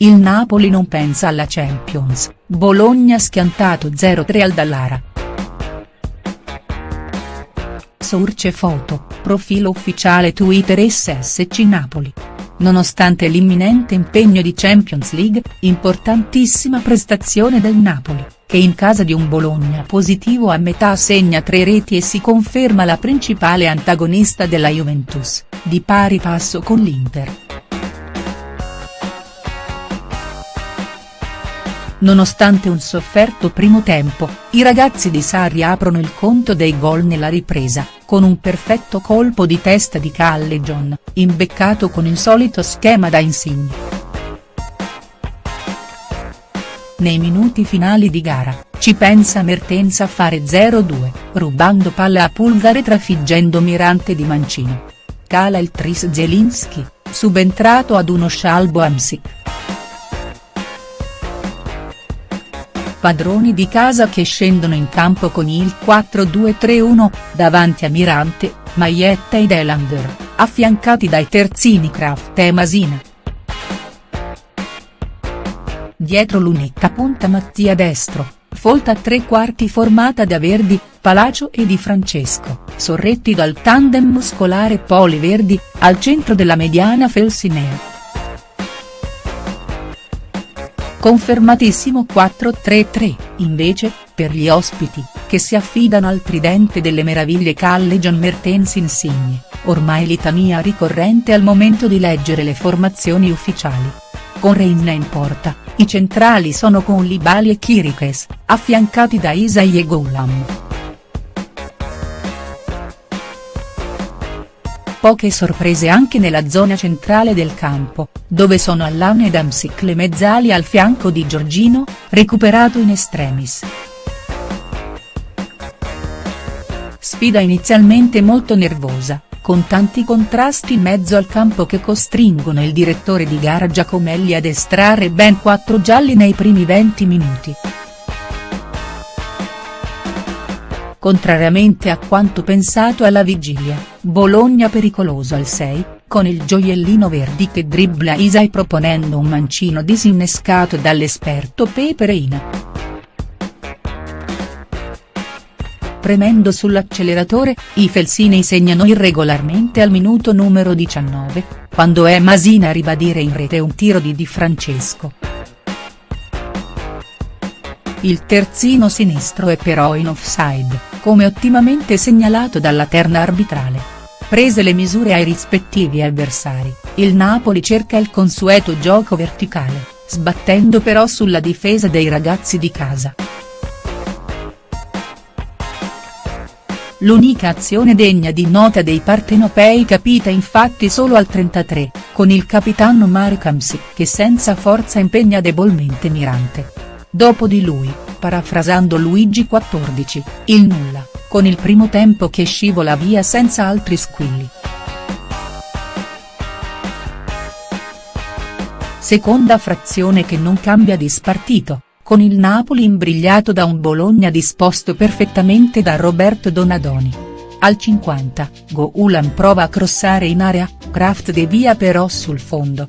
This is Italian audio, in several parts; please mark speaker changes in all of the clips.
Speaker 1: il Napoli non pensa alla Champions, Bologna schiantato 0-3 al Dallara. Source foto, profilo ufficiale Twitter SSC Napoli. Nonostante l'imminente impegno di Champions League, importantissima prestazione del Napoli, che in casa di un Bologna positivo a metà segna tre reti e si conferma la principale antagonista della Juventus, di pari passo con l'Inter. Nonostante un sofferto primo tempo, i ragazzi di Sarri aprono il conto dei gol nella ripresa, con un perfetto colpo di testa di Callejon, imbeccato con il solito schema da Insigne. Nei minuti finali di gara, ci pensa Mertens a fare 0-2, rubando palla a Pulgare trafiggendo Mirante di Mancino. Cala il tris Zelinski, subentrato ad uno Scialbo Amsic. Padroni di casa che scendono in campo con il 4-2-3-1, davanti a Mirante, Maietta ed Elander, affiancati dai terzini Kraft e Masina. Dietro l'unica punta Mattia destro, folta a tre quarti formata da Verdi, Palacio e Di Francesco, sorretti dal tandem muscolare Poli Verdi, al centro della mediana Felsinea. Confermatissimo 4-3-3, invece, per gli ospiti, che si affidano al tridente delle meraviglie Calle John Mertens Insigne, ormai litania ricorrente al momento di leggere le formazioni ufficiali. Con Reina in porta, i centrali sono con Libali e Kirikes, affiancati da Isai e Goulam. Poche sorprese anche nella zona centrale del campo, dove sono Allan ed Amsic le mezzali al fianco di Giorgino, recuperato in extremis. Sfida inizialmente molto nervosa, con tanti contrasti in mezzo al campo che costringono il direttore di gara Giacomelli ad estrarre ben quattro gialli nei primi 20 minuti. Contrariamente a quanto pensato alla vigilia, Bologna pericoloso al 6, con il gioiellino Verdi che dribbla Isai proponendo un mancino disinnescato dall'esperto Pepe Reina. Premendo sull'acceleratore, i felsinei segnano irregolarmente al minuto numero 19, quando è Masina a ribadire in rete un tiro di Di Francesco. Il terzino sinistro è però in offside, come ottimamente segnalato dalla terna arbitrale. Prese le misure ai rispettivi avversari, il Napoli cerca il consueto gioco verticale, sbattendo però sulla difesa dei ragazzi di casa. L'unica azione degna di nota dei partenopei capita infatti solo al 33, con il capitano Marek Hamsik che senza forza impegna debolmente Mirante. Dopo di lui, parafrasando Luigi XIV, il nulla, con il primo tempo che scivola via senza altri squilli. Seconda frazione che non cambia di spartito, con il Napoli imbrigliato da un Bologna disposto perfettamente da Roberto Donadoni. Al 50, Goulan prova a crossare in area, Kraft devia però sul fondo,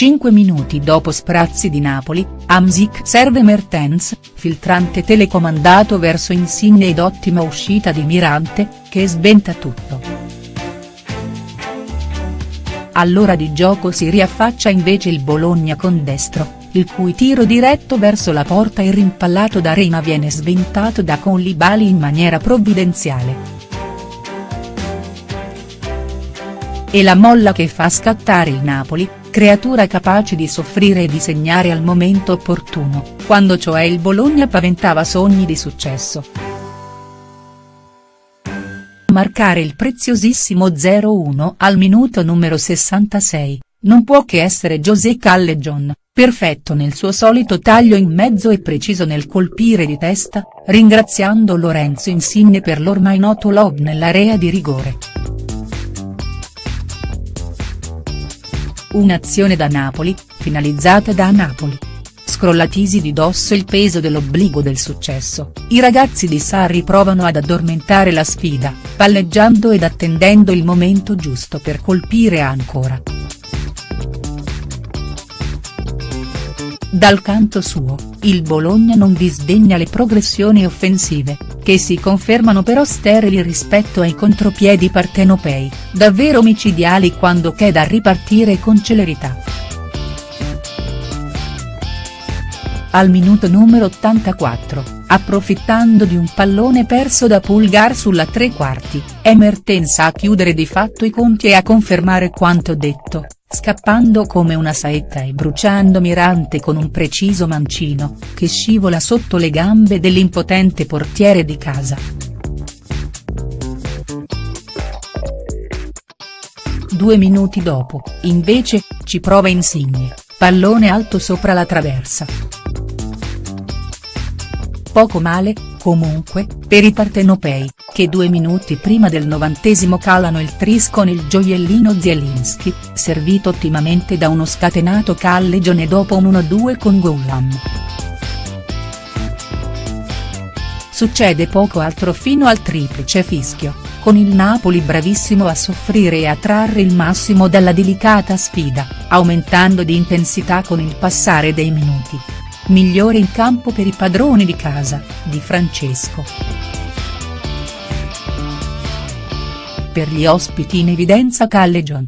Speaker 1: 5 minuti dopo Sprazzi di Napoli, Amsic serve Mertens, filtrante telecomandato verso Insigne ed ottima uscita di Mirante, che sbenta tutto. All'ora di gioco si riaffaccia invece il Bologna con destro, il cui tiro diretto verso la porta e rimpallato da Reina viene sventato da Conlibali in maniera provvidenziale. E la molla che fa scattare il Napoli, creatura capace di soffrire e di segnare al momento opportuno, quando cioè il Bologna paventava sogni di successo. Marcare il preziosissimo 0-1 al minuto numero 66, non può che essere José Callejon, perfetto nel suo solito taglio in mezzo e preciso nel colpire di testa, ringraziando Lorenzo Insigne per l'ormai noto lob nell'area di rigore. Un'azione da Napoli, finalizzata da Napoli. Scrollatisi di dosso il peso dell'obbligo del successo, i ragazzi di Sarri provano ad addormentare la sfida, palleggiando ed attendendo il momento giusto per colpire ancora. Dal canto suo, il Bologna non disdegna le progressioni offensive, che si confermano però sterili rispetto ai contropiedi partenopei, davvero micidiali quando c'è da ripartire con celerità. Al minuto numero 84, approfittando di un pallone perso da Pulgar sulla tre quarti, è Mertens a chiudere di fatto i conti e a confermare quanto detto, scappando come una saetta e bruciando Mirante con un preciso mancino, che scivola sotto le gambe dell'impotente portiere di casa. Due minuti dopo, invece, ci prova Insigne, pallone alto sopra la traversa. Poco male, comunque, per i partenopei, che due minuti prima del novantesimo calano il tris con il gioiellino Zielinski, servito ottimamente da uno scatenato Callegione dopo un 1-2 con Goulam. Succede poco altro fino al triplice fischio, con il Napoli bravissimo a soffrire e a trarre il massimo dalla delicata sfida, aumentando di intensità con il passare dei minuti migliore in campo per i padroni di casa, Di Francesco. Per gli ospiti in evidenza Callejon.